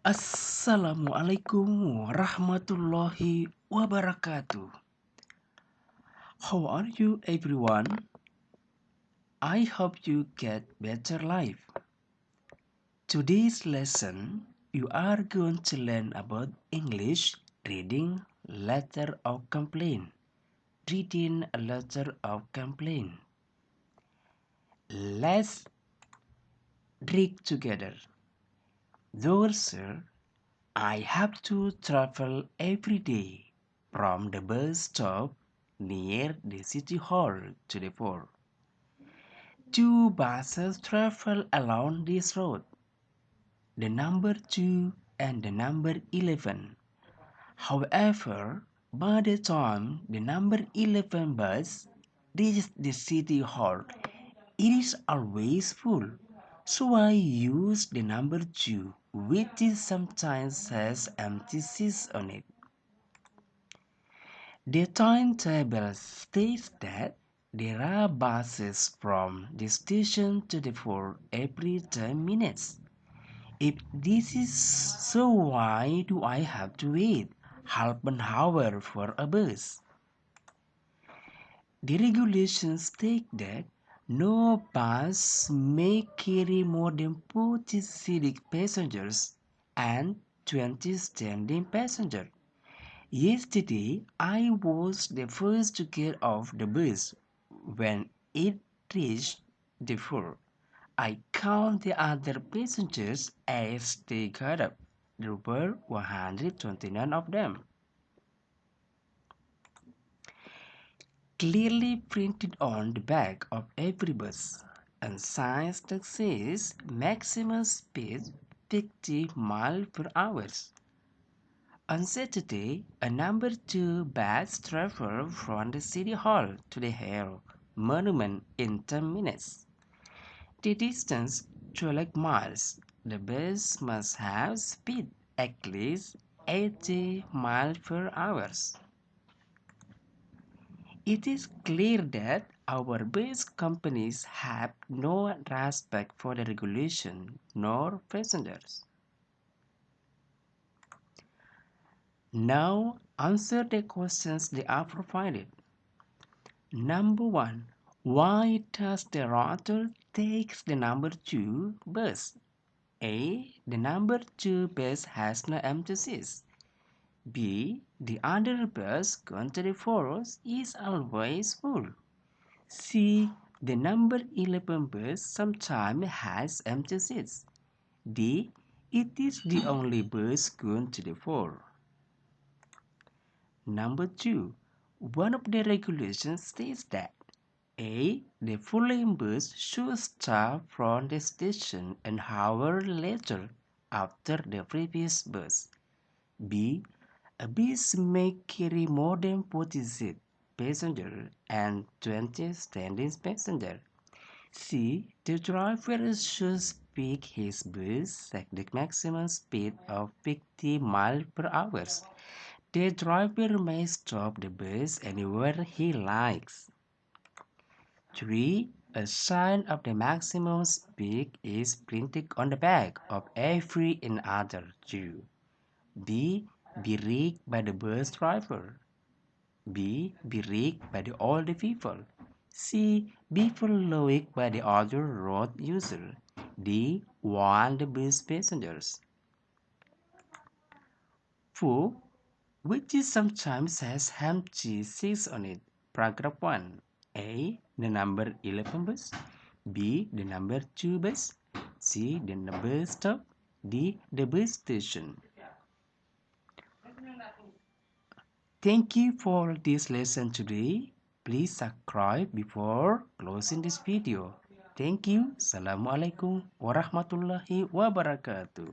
Assalamualaikum warahmatullahi wabarakatuh. How are you everyone? I hope you get better life. Today's lesson you are going to learn about English reading letter of complaint. Reading a letter of complaint. Let's read together. Though, sir, I have to travel every day from the bus stop near the city hall to the fort. Two buses travel along this road, the number 2 and the number 11. However, by the time the number 11 bus reaches the city hall, it is always full. So I use the number 2 which sometimes has empty seats on it. The timetable states that there are buses from the station to the fort every 10 minutes. If this is so, why do I have to wait half an hour for a bus? The regulations state that no bus may carry more than 40 seated passengers and 20 standing passengers. Yesterday, I was the first to get off the bus. When it reached the floor, I count the other passengers as they got up. There were 129 of them. Clearly printed on the back of every bus and signs that says maximum speed 50 miles per hour. On Saturday, a number 2 bus traveled from the City Hall to the Hare Monument in 10 minutes. The distance 12 miles. The bus must have speed at least 80 miles per hour. It is clear that our base companies have no respect for the regulation nor passengers. Now answer the questions they are provided. Number one, why does the router take the number two bus? A. The number two bus has no empty seats. B. The to the is always full. C. The number 11 bus sometimes has empty seats. D. It is the only bus going to the fort. Number 2. One of the regulations states that A. The following bus should start from the station an hour later after the previous bus. B. A bus may carry more than 40 seat passengers and 20 standing passengers. C. The driver should speak his bus at the maximum speed of 50 miles per hour. The driver may stop the bus anywhere he likes. 3. A sign of the maximum speed is printed on the back of every another Jew. B be rigged by the bus driver. B. Be rigged by the older people. C. Be followed by the other road user. D. The bus passengers. 4. Which is sometimes has empty seats on it. Paragraph 1. A. The number 11 bus. B. The number 2 bus. C. The bus stop. D. The bus station. Thank you for this lesson today. Please subscribe before closing this video. Thank you. Assalamualaikum warahmatullahi wabarakatuh.